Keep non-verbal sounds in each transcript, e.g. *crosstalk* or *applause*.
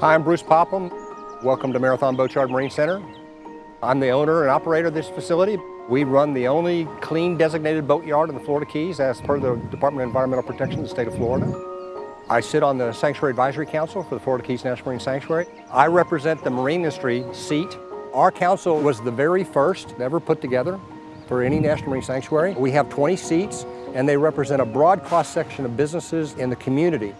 Hi, I'm Bruce Popham. Welcome to Marathon Boatyard Marine Center. I'm the owner and operator of this facility. We run the only clean designated boatyard in the Florida Keys as per the Department of Environmental Protection of the state of Florida. I sit on the Sanctuary Advisory Council for the Florida Keys National Marine Sanctuary. I represent the marine industry seat. Our council was the very first ever put together for any National Marine Sanctuary. We have 20 seats and they represent a broad cross-section of businesses in the community.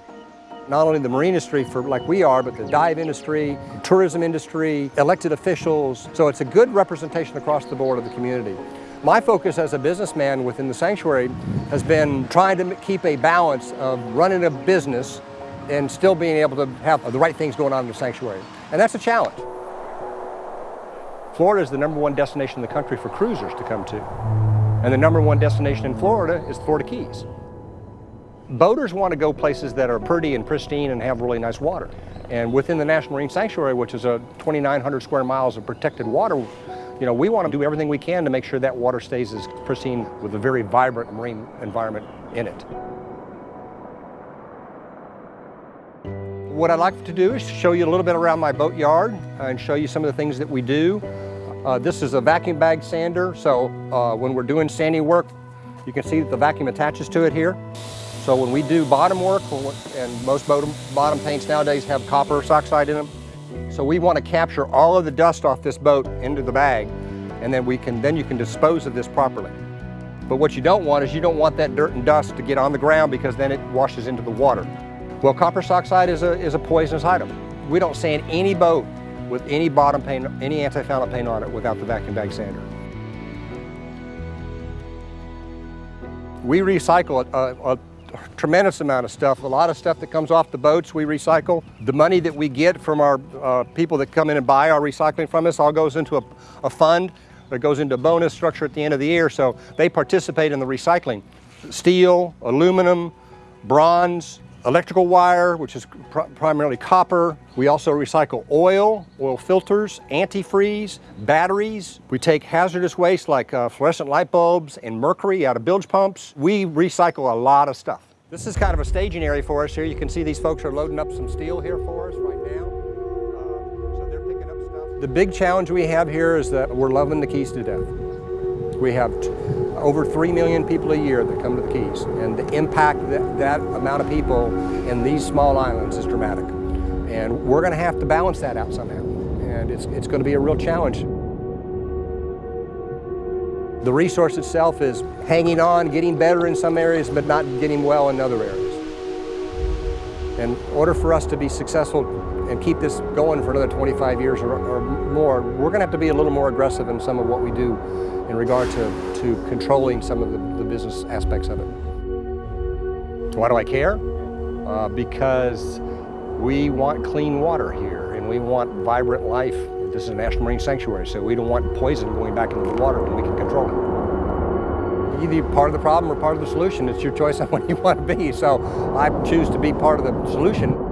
Not only the marine industry for like we are, but the dive industry, tourism industry, elected officials. So it's a good representation across the board of the community. My focus as a businessman within the sanctuary has been trying to keep a balance of running a business and still being able to have the right things going on in the sanctuary. And that's a challenge. Florida is the number one destination in the country for cruisers to come to. And the number one destination in Florida is the Florida Keys. Boaters want to go places that are pretty and pristine and have really nice water. And within the National Marine Sanctuary, which is a 2,900 square miles of protected water, you know, we want to do everything we can to make sure that water stays as pristine with a very vibrant marine environment in it. What I'd like to do is show you a little bit around my boat yard and show you some of the things that we do. Uh, this is a vacuum bag sander, so uh, when we're doing sanding work, you can see that the vacuum attaches to it here. So when we do bottom work, and most bottom, bottom paints nowadays have copper oxide in them, so we want to capture all of the dust off this boat into the bag, and then we can then you can dispose of this properly. But what you don't want is you don't want that dirt and dust to get on the ground because then it washes into the water. Well, copper oxide is a, is a poisonous item. We don't sand any boat with any bottom paint, any anti-fouling paint on it without the vacuum bag sander. We recycle a, a, uh, uh, tremendous amount of stuff. A lot of stuff that comes off the boats we recycle. The money that we get from our uh, people that come in and buy our recycling from us all goes into a, a fund that goes into a bonus structure at the end of the year, so they participate in the recycling. Steel, aluminum, bronze, electrical wire, which is pr primarily copper. We also recycle oil, oil filters, antifreeze, batteries. We take hazardous waste like uh, fluorescent light bulbs and mercury out of bilge pumps. We recycle a lot of stuff. This is kind of a staging area for us here. You can see these folks are loading up some steel here for us right now. Uh, so they're picking up stuff. The big challenge we have here is that we're loving the Keys to death. We have over 3 million people a year that come to the Keys, and the impact that that amount of people in these small islands is dramatic. And we're going to have to balance that out somehow, and it's, it's going to be a real challenge. The resource itself is hanging on, getting better in some areas, but not getting well in other areas. In order for us to be successful and keep this going for another 25 years or, or more, we're going to have to be a little more aggressive in some of what we do in regard to, to controlling some of the, the business aspects of it. Why do I care? Uh, because we want clean water here and we want vibrant life. This is a National Marine Sanctuary, so we don't want poison going back into the water when we can control it. Either part of the problem or part of the solution. It's your choice on *laughs* what you want to be. So I choose to be part of the solution.